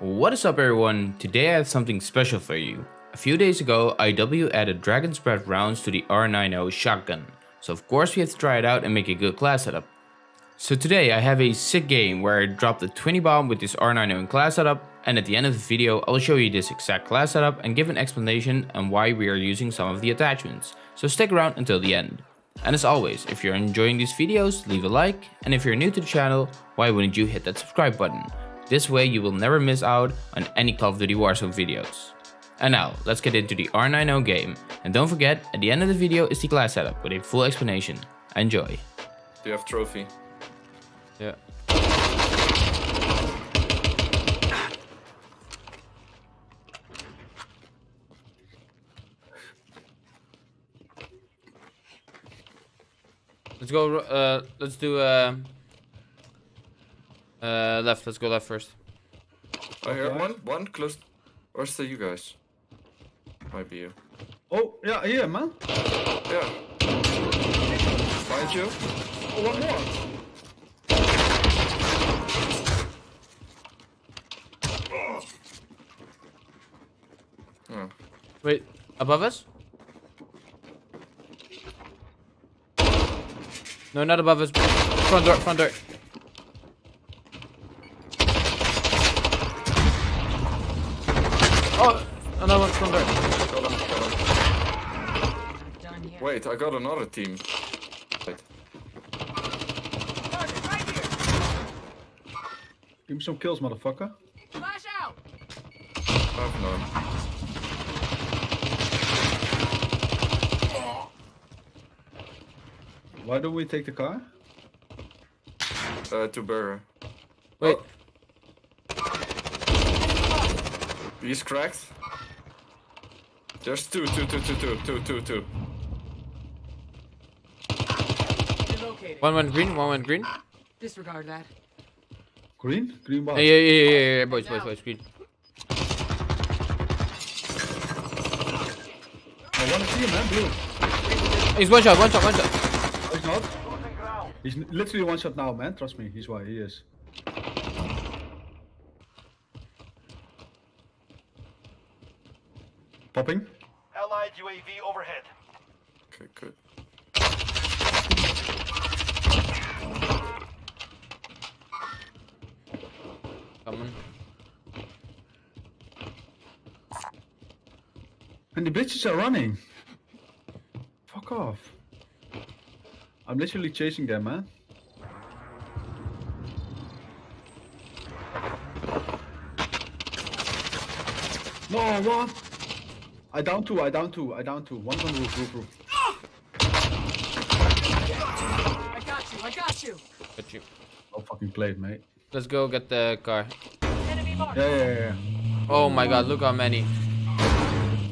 What is up everyone? Today I have something special for you. A few days ago, IW added Dragon's Breath rounds to the R90 shotgun. So of course we have to try it out and make a good class setup. So today I have a sick game where I dropped a 20 bomb with this R90 class setup and at the end of the video I will show you this exact class setup and give an explanation on why we are using some of the attachments. So stick around until the end. And as always, if you're enjoying these videos, leave a like, and if you're new to the channel, why wouldn't you hit that subscribe button? This way you will never miss out on any Call of Duty Warzone videos. And now, let's get into the R90 game, and don't forget, at the end of the video is the class setup with a full explanation. Enjoy. Do you have trophy? Yeah. Let's go, uh, let's do, uh, uh, left, let's go left first. I heard one, one close. Where's the you guys? Might be you. Oh, yeah, here, man. Yeah. Find you? Oh, one more. Oh. Wait, above us? No, not above us. Front door, front door. Another one front door. Got him, got him. Wait, I got another team. Wait. Give me some kills, motherfucker. Flash out! I have none. Why don't we take the car? Uh, to Burr. Wait, He's cracked. There's two, two, two, two, two, two, two, two. Relocated. one went green, one went green. Disregard that. Green? Green bar. Yeah, yeah, yeah, yeah, yeah, boys, boys, boys, green. I want to see him, man. Blue. He's one shot, one shot, one shot. He's not. He's literally one shot now, man. Trust me. He's why he is. Popping. Allied UAV overhead. Okay, good. Come on. And the bitches are running. Fuck off. I'm literally chasing them, man. No, what? I down two, I down two, I down two. One's on roof, roof, roof. I got you, I got you! Got you. Oh, fucking played, mate. Let's go get the car. Enemy mark! Yeah, yeah, yeah, Oh my god, look how many.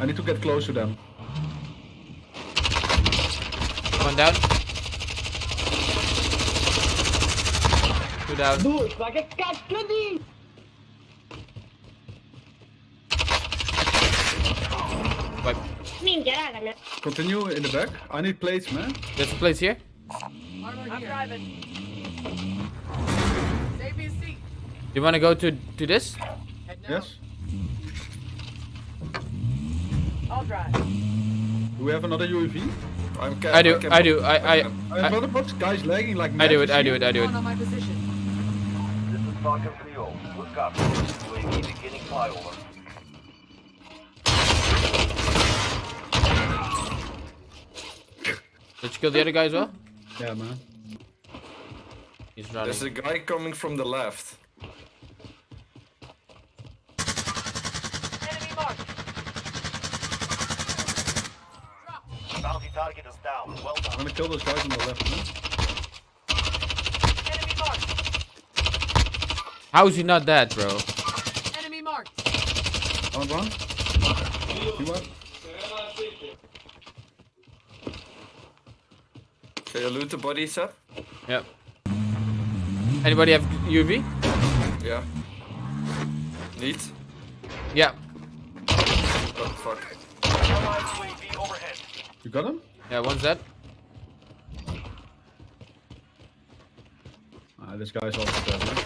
I need to get close to them. One down. Two down. Wipe. Minchia, Continue in the back. I need plates, man. There's a place here. I'm driving. Save me a seat. You wanna go to to this? Yes? I'll drive. Do we have another UAV? I'm cap. I do, can I do, pop- I- I- can- I have another box. Guys lagging like I do it, I do it, I do it. On my position. This is Falcon 3-0. Good copy. UAV beginning flyover. Did you kill the other guy as well? Yeah, man. He's running. There's a guy coming from the left. Enemy mark! Bounty target is down. Well done. I'm gonna kill those guys on the left, man. Enemy marked! How is he not dead, bro? Enemy marked! Down one. You what? Can you loot the body set? Yep. Anybody have UV? Yeah. Need? Yeah. What the fuck? Allied UAV overhead. You got him? Yeah, one's dead. Ah, this guy's also dead, man.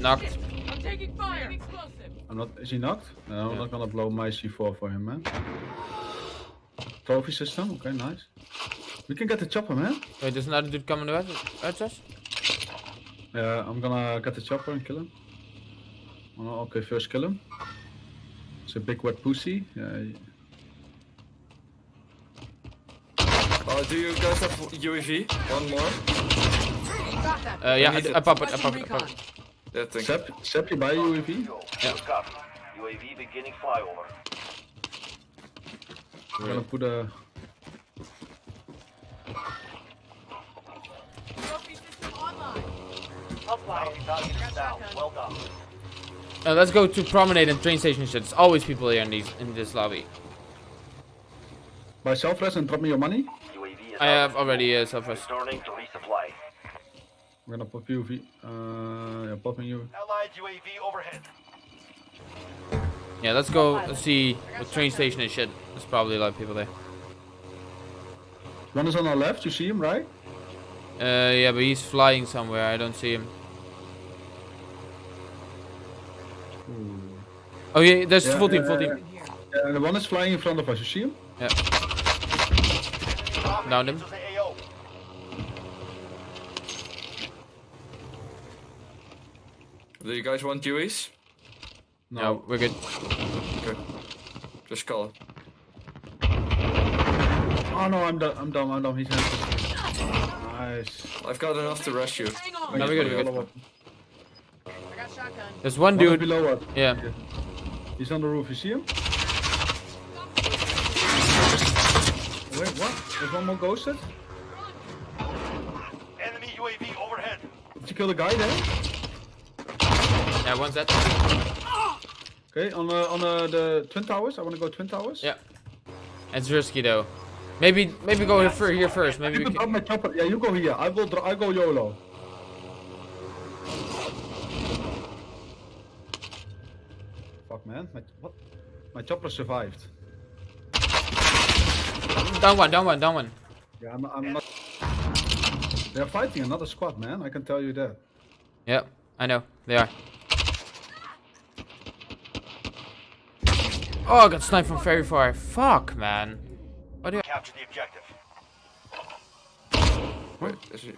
Knocked. I'm taking Taking fire. Explosive. I'm not. Is he knocked? No, I'm Yeah. not gonna blow my C4 for him, man. Trophy system. Okay, nice. We can get the chopper, man. Wait, there's another dude coming towards towards us? Yeah, I'm gonna get the chopper and kill him. Oh, okay, first kill him. It's a big wet pussy. Yeah. y- Uh, do you guys have UAV? One more? Uh, yeah, I, need I pop it, I pop it, I pop it. Yeah, thank you. Sep, Sep, you buy UAV? Yeah. UAV beginning flyover. I'm gonna put a. Bounty target is down. Well done. Uh, let's go to promenade and train station shit. There's always people here in these in this lobby. Buy self res and drop me your money. I have already uh, self Returning to resupply. I'm gonna pop UAV. Uh, yeah, popping you. Allied UAV overhead. Yeah, let's go let's see the train station and shit. There's probably a lot of people there. One is on our left. You see him, right? Uh, yeah, but he's flying somewhere. I don't see him. Oh yeah, there's Yeah, full team, full team. Here. Yeah, the one is flying in front of us. You see him? Yeah. Downed him. Into the AO. Do you guys want UAVs? No, we're good. Okay. Just call it. Oh no, I'm done. I'm done. I'm done. He's nice. I've got enough to rescue. Hang on. No, we're good, we're good. I got shotgun. There's one One dude. below us. Yeah. He's on the roof. You see him? Wait, what? There's one more ghosted. Enemy UAV overhead. Did you kill the guy there? Yeah, one's dead. Okay, on uh, on uh, the twin towers. I want to go twin towers. Yeah. It's risky though. Maybe maybe go here, fir- here first. Maybe You we can my chopper. Yeah, you go here. I will. Dro- I go YOLO. Fuck man, my what? My chopper survived. Down one, down one, down one. Yeah, I'm, I'm not. They're fighting another squad, man. I can tell you that. Yeah, I know they are. Oh, I got sniped from very far. Fuck, man. What do you? Capture the objective. Wait, is he?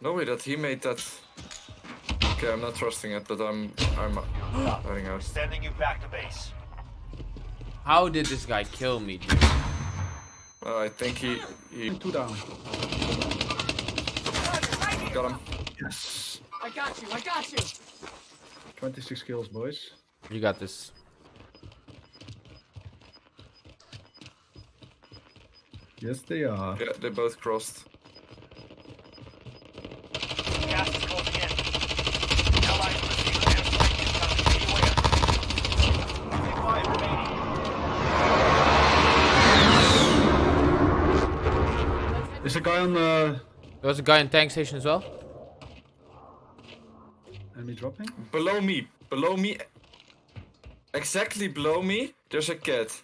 No way that he made that. Okay, I'm not trusting it, but I'm I'm heading out. Sending you back to base. How did this guy kill me, dude? Uh, I think he he Two down. got him. Yes. I got you. I got you. 26 kills, boys. You got this. Yes, they are. Yeah, they both crossed. Gas is closing in. Allied receiving airstrike incoming. Beware. Five remaining. Is a guy on the There was a guy in tank station as well. enemy dropping? Below me, below me, exactly below me, there's a cat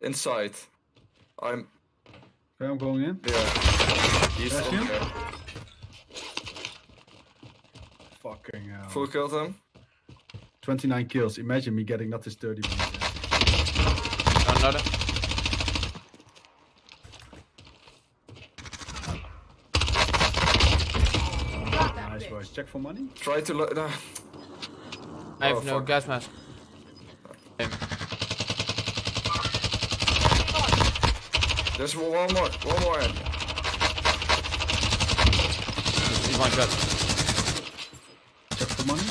inside. I'm Okay, I'm going in. yeah. He's That's in him? Fucking hell. Full killed him. 29 kills. Imagine me getting not this 30. Another. Got that Nice bitch. boys. Check for money. Try to lo- nah. I have Oh, no fuck. gas mask. Okay. There's one more, one more. in. He's one shot. Check for money.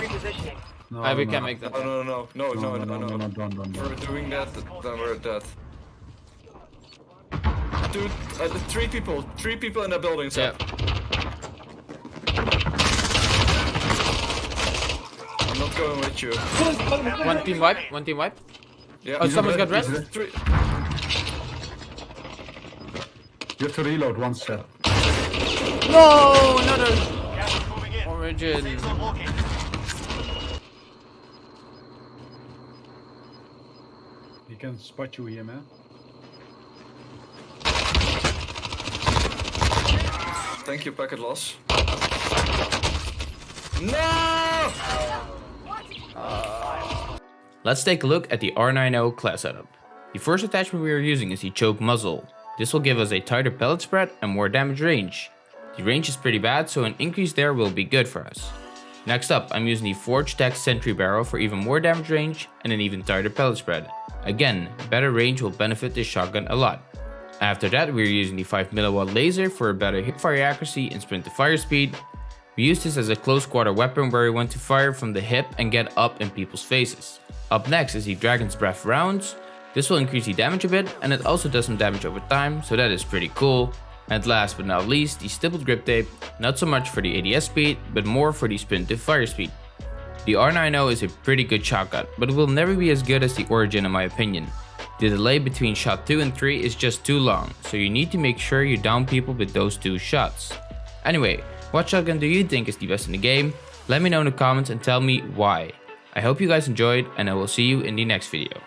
Repositioning. No, Uh, we no, can no. make that. No, no, no, no, no, no, no, no. no, don't, don't, If don't. we're doing that, then we're dead. Dude, uh, the three people, three people in that building. So Yeah. I'm not going with you. One team wipe. One team wipe. Yeah. Oh, someone's got red, rest. Three. You have to reload one set. No, another Gas is moving in. origin. Safe. He can spot you here, man. Thank you, packet loss. No! Let's take a look at the R90 class setup. The first attachment we are using is the choke muzzle. This will give us a tighter pellet spread and more damage range. The range is pretty bad so an increase there will be good for us. Next up I'm using the Forge TAC Sentry Barrel for even more damage range and an even tighter pellet spread. Again, better range will benefit this shotgun a lot. After that we are using the 5mW laser for a better hipfire accuracy and sprint to fire speed. We use this as a close quarter weapon where we want to fire from the hip and get up in people's faces. Up next is the Dragon's Breath rounds. This will increase the damage a bit and it also does some damage over time so that is pretty cool. And last but not least the stippled grip tape, not so much for the ADS speed but more for the spin to fire speed. The R90 is a pretty good shotgun but it will never be as good as the Origin in my opinion. The delay between shot 2 and 3 is just too long, so you need to make sure you down people with those two shots. Anyway, what shotgun do you think is the best in the game? Let me know in the comments and tell me why. I hope you guys enjoyed and I will see you in the next video.